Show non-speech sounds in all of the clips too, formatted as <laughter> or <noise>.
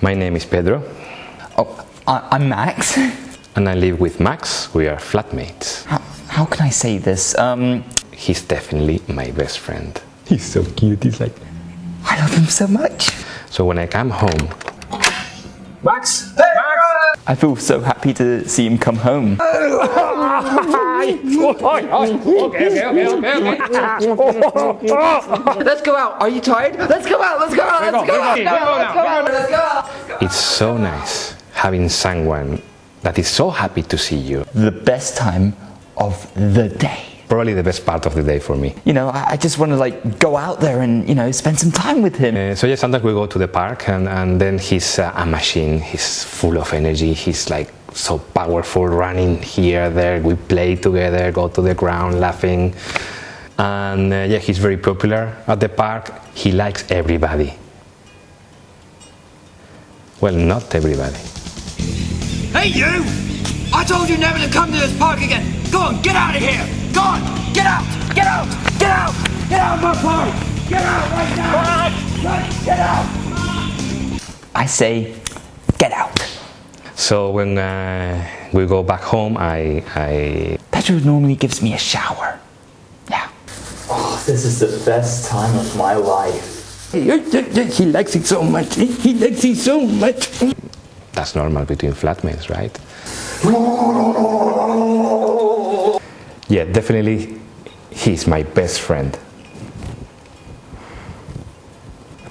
My name is Pedro Oh, I, I'm Max. <laughs> and I live with Max. We are flatmates. How, how can I say this? Um, He's definitely my best friend. He's so cute. He's like. I love him so much. So when I come home, Max! I feel so happy to see him come home. <laughs> <laughs> Let's go out. Are you tired? Let's go out. Let's go out. Let's go out. Let's go out. Let's go. it's so nice having someone that is so happy to see you. The best time of the day. Probably the best part of the day for me. You know, I, I just want to like go out there and, you know, spend some time with him. Uh, so yeah, sometimes we go to the park and, and then he's uh, a machine. He's full of energy. He's like so powerful running here, there. We play together, go to the ground laughing. And uh, yeah, he's very popular at the park. He likes everybody. Well, not everybody. Hey, you! I told you never to come to this park again. Go on, get out of here. Go on, get out, get out, get out, get out of my park. Get out right now. Right, Get out. I say, get out. So when uh, we go back home, I, I Pedro normally gives me a shower. Yeah. Oh, this is the best time of my life. He likes it so much. He likes it so much. that's normal between flatmates, right? Yeah, definitely he's my best friend.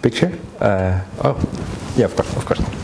Picture? Uh, oh, yeah, of course, of course.